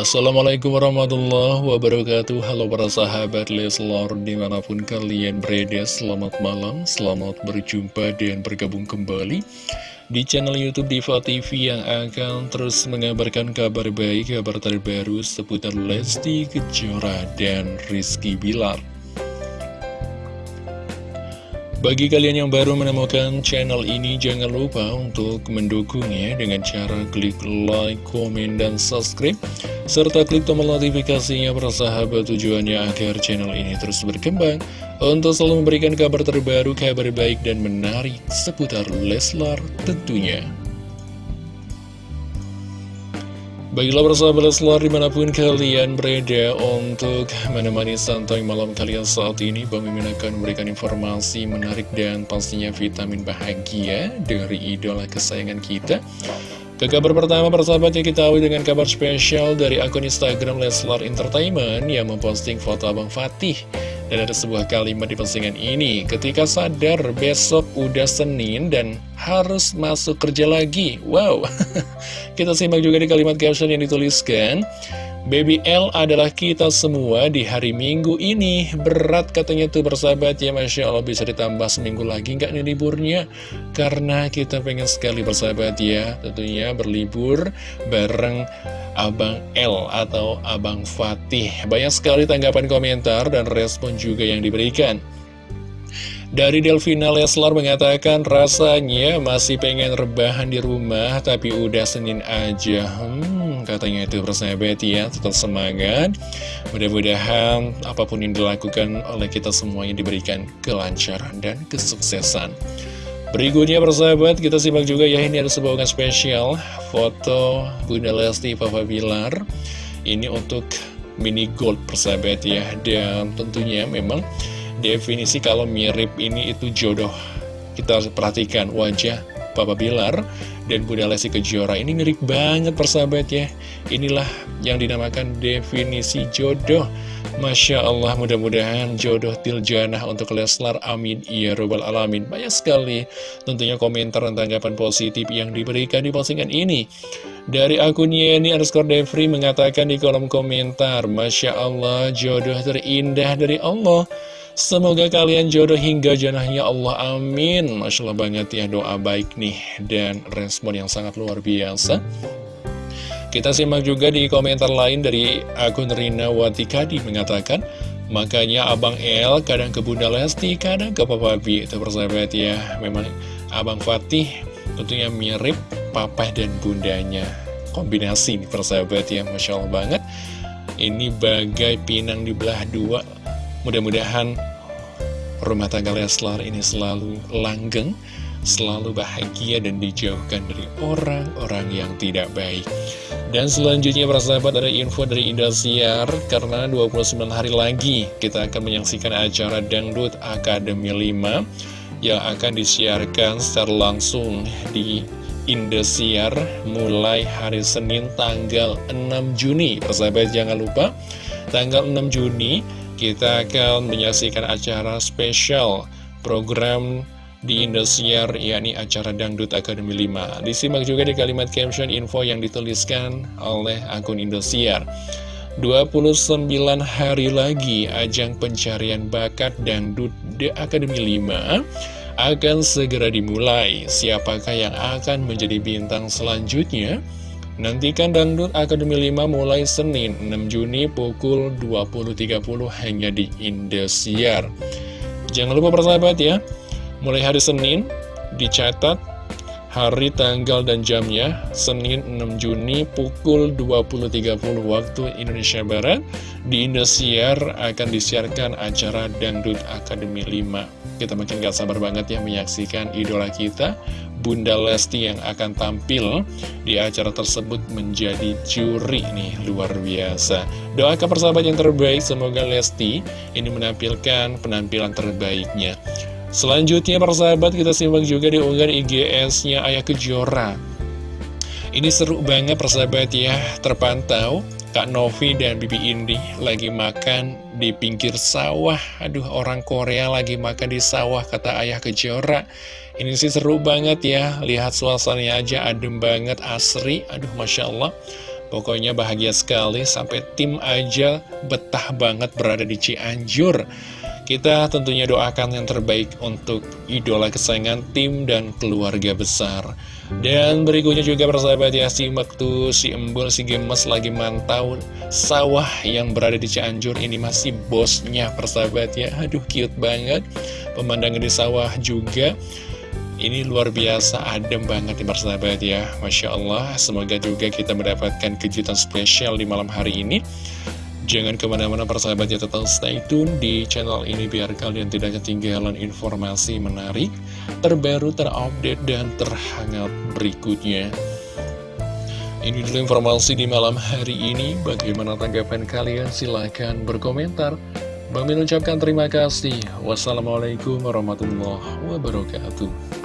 Assalamualaikum warahmatullahi wabarakatuh. Halo para sahabat Leslar di mana pun kalian berada Selamat malam, selamat berjumpa dan bergabung kembali Di channel Youtube Diva TV yang akan terus mengabarkan kabar baik Kabar terbaru seputar Lesti Kejora dan Rizky Bilar. Bagi kalian yang baru menemukan channel ini, jangan lupa untuk mendukungnya dengan cara klik like, komen, dan subscribe, serta klik tombol notifikasinya persahabat tujuannya agar channel ini terus berkembang untuk selalu memberikan kabar terbaru, kabar baik, dan menarik seputar Leslar tentunya. Baiklah persahabat Leslar di mana pun kalian berada untuk menemani santai malam kalian saat ini Bang Mimin akan memberikan informasi menarik dan pastinya vitamin bahagia dari idola kesayangan kita Ke kabar pertama persahabat yang kita awali dengan kabar spesial dari akun Instagram Leslar Entertainment yang memposting foto Abang Fatih dan ada sebuah kalimat di postingan ini, ketika sadar besok udah Senin dan harus masuk kerja lagi. Wow, kita simak juga di kalimat caption yang dituliskan. Baby L adalah kita semua di hari Minggu ini. Berat katanya tuh bersahabat ya Masya Allah. Bisa ditambah seminggu lagi nggak nih liburnya? Karena kita pengen sekali bersahabat ya. Tentunya berlibur bareng Abang L atau Abang Fatih. Banyak sekali tanggapan komentar dan respon juga yang diberikan. Dari Delvina Leslar mengatakan rasanya masih pengen rebahan di rumah tapi udah Senin aja. Hmm, katanya itu persahabat ya, tetap semangat. Mudah-mudahan apa pun yang dilakukan oleh kita semuanya diberikan kelancaran dan kesuksesan. Berikutnya persahabat, kita simak juga ya ini ada sebuah spesial foto Bunda Lesti Papa Bilar. Ini untuk mini gold persahabat ya, dan tentunya memang definisi kalau mirip ini itu jodoh Kita perhatikan wajah Papa Bilar dan Bunda Lesti Kejora. Ini mirip banget persahabat ya. Inilah yang dinamakan definisi jodoh. Masya Allah mudah-mudahan jodoh tiljanah untuk Leslar. Amin. Ya Robbal Alamin. Banyak sekali tentunya komentar dan tanggapan positif yang diberikan di postingan ini. Dari akun Yeni underscore Devri mengatakan di kolom komentar Masya Allah jodoh terindah dari Allah Semoga kalian jodoh hingga janahnya Allah, amin. Masya Allah banget ya doa baik nih dan respon yang sangat luar biasa. Kita simak juga di komentar lain dari akun Rina Watikadi mengatakan Makanya Abang El kadang ke Bunda Lesti, kadang ke Papa B Itu persahabat ya, memang Abang Fatih tentunya mirip Papa dan Bundanya. Kombinasi nih persahabat ya, Masya Allah banget. Ini bagai pinang di belah dua Mudah-mudahan rumah tangga Leslar ini selalu langgeng, selalu bahagia dan dijauhkan dari orang-orang yang tidak baik. Dan selanjutnya persahabat ada info dari Indosiar karena 29 hari lagi kita akan menyaksikan acara Dangdut Akademi 5 yang akan disiarkan secara langsung di Indosiar mulai hari Senin tanggal 6 Juni. Persahabat jangan lupa tanggal 6 Juni kita akan menyaksikan acara spesial program di Indosiar, yakni acara Dangdut Akademi 5. Disimak juga di kalimat caption info yang dituliskan oleh akun Indosiar. 29 hari lagi ajang pencarian bakat Dangdut The Akademi 5 akan segera dimulai. Siapakah yang akan menjadi bintang selanjutnya? Nantikan Dangdut Akademi 5 mulai Senin 6 Juni pukul 20.30 hanya di Indosiar. Jangan lupa persahabat ya, mulai hari Senin dicatat hari, tanggal, dan jamnya Senin 6 Juni pukul 20.30 waktu Indonesia Barat di Indosiar akan disiarkan acara Dangdut Akademi 5 kita makin gak sabar banget ya menyaksikan idola kita Bunda Lesti yang akan tampil di acara tersebut menjadi juri nih luar biasa. Doakan persahabat yang terbaik semoga Lesti ini menampilkan penampilan terbaiknya. Selanjutnya persahabat kita simak juga di unggahan IGS-nya Ayah Kejora. Ini seru banget persahabat ya. Terpantau Kak Novi dan Bibi Indi lagi makan di pinggir sawah. Aduh orang Korea lagi makan di sawah kata ayah kejora. Ini sih seru banget ya. Lihat suasananya aja adem banget asri. Aduh Masya Allah. Pokoknya bahagia sekali sampai tim aja betah banget berada di Cianjur. Kita tentunya doakan yang terbaik untuk idola kesayangan tim dan keluarga besar. Dan berikutnya juga persahabat ya, simak tuh si Embul, si Gemes lagi mantau sawah yang berada di Cianjur ini masih bosnya persahabat ya. Aduh cute banget, pemandangan di sawah juga. Ini luar biasa adem banget nih persahabat ya Masya Allah Semoga juga kita mendapatkan kejutan spesial di malam hari ini Jangan ke mana-mana persahabatnya tetap stay tune di channel ini Biar kalian tidak ketinggalan informasi menarik Terbaru, terupdate, dan terhangat berikutnya Ini dulu informasi di malam hari ini Bagaimana tanggapan kalian? Silahkan berkomentar Bang Min ucapkan terima kasih. Wassalamualaikum warahmatullahi wabarakatuh.